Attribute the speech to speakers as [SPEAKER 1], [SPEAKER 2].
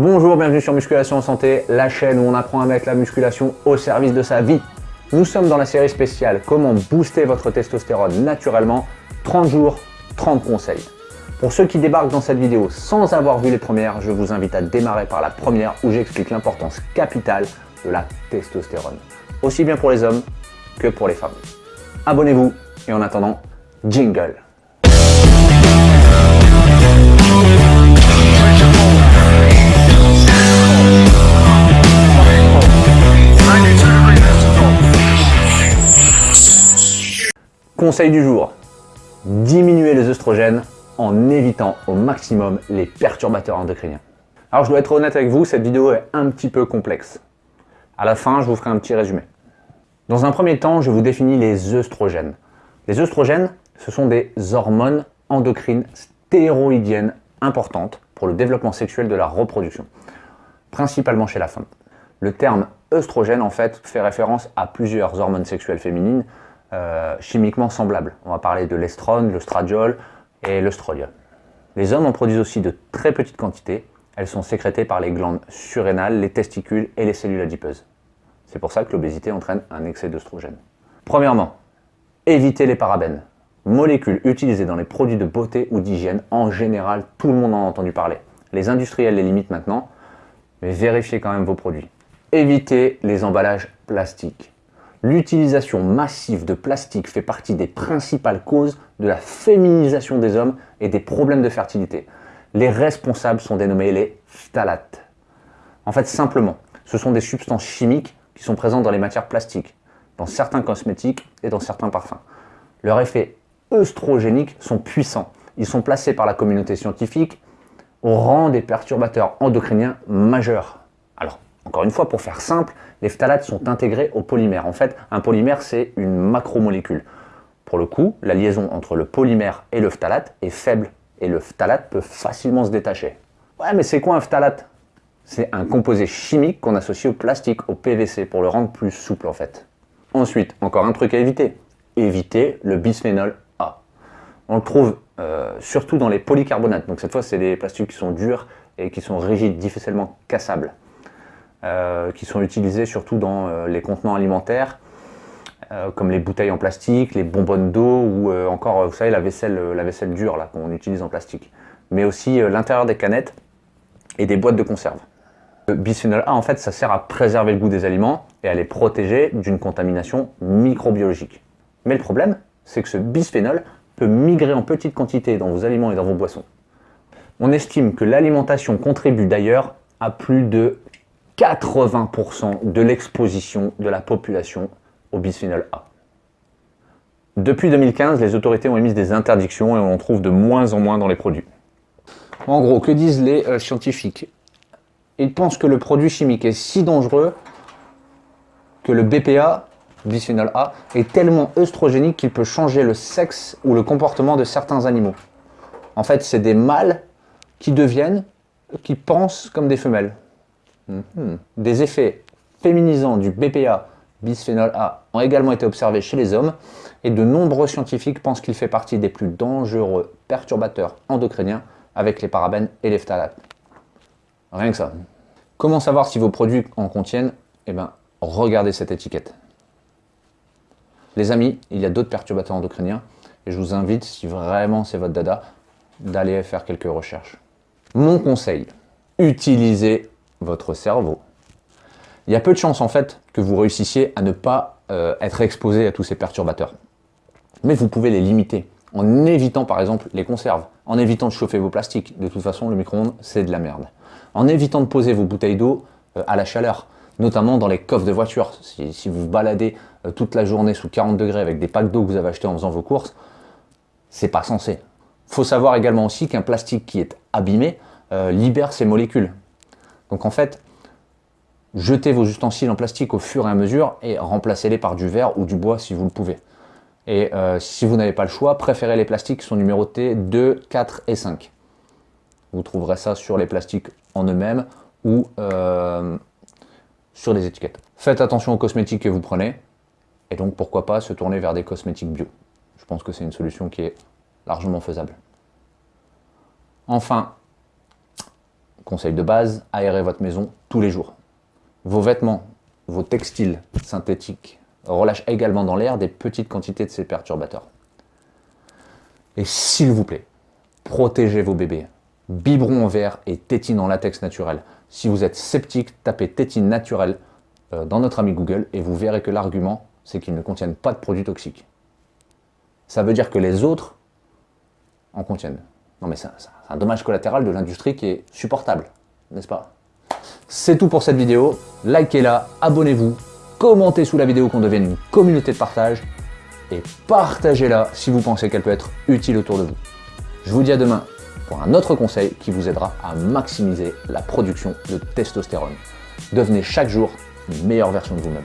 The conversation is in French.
[SPEAKER 1] Bonjour, bienvenue sur Musculation Santé, la chaîne où on apprend à mettre la musculation au service de sa vie. Nous sommes dans la série spéciale Comment booster votre testostérone naturellement 30 jours, 30 conseils. Pour ceux qui débarquent dans cette vidéo sans avoir vu les premières, je vous invite à démarrer par la première où j'explique l'importance capitale de la testostérone, aussi bien pour les hommes que pour les femmes. Abonnez-vous et en attendant, jingle Conseil du jour, diminuer les œstrogènes en évitant au maximum les perturbateurs endocriniens. Alors je dois être honnête avec vous, cette vidéo est un petit peu complexe. À la fin, je vous ferai un petit résumé. Dans un premier temps, je vous définis les œstrogènes. Les œstrogènes, ce sont des hormones endocrines stéroïdiennes importantes pour le développement sexuel de la reproduction, principalement chez la femme. Le terme œstrogène, en fait, fait référence à plusieurs hormones sexuelles féminines euh, chimiquement semblables. On va parler de l'estrone, l'ostradiol et l'œstrodiol. Les hommes en produisent aussi de très petites quantités. Elles sont sécrétées par les glandes surrénales, les testicules et les cellules adipeuses. C'est pour ça que l'obésité entraîne un excès d'œstrogène. Premièrement, évitez les parabènes. Molécules utilisées dans les produits de beauté ou d'hygiène, en général, tout le monde en a entendu parler. Les industriels les limitent maintenant, mais vérifiez quand même vos produits. Évitez les emballages plastiques. L'utilisation massive de plastique fait partie des principales causes de la féminisation des hommes et des problèmes de fertilité. Les responsables sont dénommés les phtalates. En fait, simplement, ce sont des substances chimiques qui sont présentes dans les matières plastiques, dans certains cosmétiques et dans certains parfums. Leurs effets œstrogéniques sont puissants. Ils sont placés par la communauté scientifique au rang des perturbateurs endocriniens majeurs. Alors, encore une fois, pour faire simple, les phtalates sont intégrés au polymère. En fait, un polymère, c'est une macromolécule. Pour le coup, la liaison entre le polymère et le phtalate est faible et le phtalate peut facilement se détacher. Ouais, mais c'est quoi un phtalate C'est un composé chimique qu'on associe au plastique, au PVC, pour le rendre plus souple en fait. Ensuite, encore un truc à éviter. Éviter le bisphénol A. On le trouve euh, surtout dans les polycarbonates. Donc cette fois, c'est des plastiques qui sont durs et qui sont rigides, difficilement cassables. Euh, qui sont utilisés surtout dans euh, les contenants alimentaires, euh, comme les bouteilles en plastique, les bonbonnes d'eau ou encore, vous savez, la vaisselle, la vaisselle dure qu'on utilise en plastique. Mais aussi l'intérieur des canettes et des boîtes de conserve. Le bisphénol A, en fait, ça sert à préserver le goût des aliments et à les protéger d'une contamination microbiologique. Mais le problème, c'est que ce bisphénol peut migrer en petites quantités dans vos aliments et dans vos boissons. On estime que l'alimentation contribue d'ailleurs à plus de 80% de l'exposition de la population au bisphénol A. Depuis 2015, les autorités ont émis des interdictions et on en trouve de moins en moins dans les produits. En gros, que disent les euh, scientifiques? Ils pensent que le produit chimique est si dangereux que le BPA, bisphénol A, est tellement œstrogénique qu'il peut changer le sexe ou le comportement de certains animaux. En fait, c'est des mâles qui deviennent, qui pensent comme des femelles. Mhm. Des effets féminisants du BPA, bisphénol A, ont également été observés chez les hommes et de nombreux scientifiques pensent qu'il fait partie des plus dangereux perturbateurs endocriniens avec les parabènes et les phtalates. Rien que ça. Comment savoir si vos produits en contiennent? Eh bien, regardez cette étiquette. Les amis, il y a d'autres perturbateurs endocriniens et je vous invite, si vraiment c'est votre dada, d'aller faire quelques recherches. Mon conseil, utilisez votre cerveau. Il y a peu de chances en fait que vous réussissiez à ne pas euh, être exposé à tous ces perturbateurs. Mais vous pouvez les limiter en évitant par exemple les conserves, en évitant de chauffer vos plastiques. De toute façon, le micro-ondes, c'est de la merde. En évitant de poser vos bouteilles d'eau euh, à la chaleur, notamment dans les coffres de voiture. Si, vous baladez euh, toute la journée sous 40 degrés avec des packs d'eau que vous avez achetés en faisant vos courses, c'est pas censé. faut savoir également aussi qu'un plastique qui est abîmé libère ses molécules. Donc en fait, jetez vos ustensiles en plastique au fur et à mesure et remplacez-les par du verre ou du bois si vous le pouvez. Et euh, si vous n'avez pas le choix, préférez les plastiques qui sont numérotés 2, 4 et 5. Vous trouverez ça sur les plastiques en eux-mêmes ou euh, sur les étiquettes. Faites attention aux cosmétiques que vous prenez et donc pourquoi pas se tourner vers des cosmétiques bio. Je pense que c'est une solution qui est largement faisable. Enfin, Conseil de base, aérez votre maison tous les jours. Vos vêtements, vos textiles synthétiques relâchent également dans l'air des petites quantités de ces perturbateurs. Et s'il vous plaît, protégez vos bébés. Biberon en verre et tétine en latex naturel. Si vous êtes sceptique, tapez tétine naturelle euh, dans notre ami Google et vous verrez que l'argument, c'est qu'ils ne contiennent pas de produits toxiques. Ça veut dire que les autres en contiennent. Non mais c'est un dommage collatéral de l'industrie qui est supportable, n'est-ce pas? C'est tout pour cette vidéo. Likez-la, abonnez-vous, commentez sous la vidéo qu'on devienne une communauté de partage et partagez-la si vous pensez qu'elle peut être utile autour de vous. Je vous dis à demain pour un autre conseil qui vous aidera à maximiser la production de testostérone. Devenez chaque jour une meilleure version de vous-même.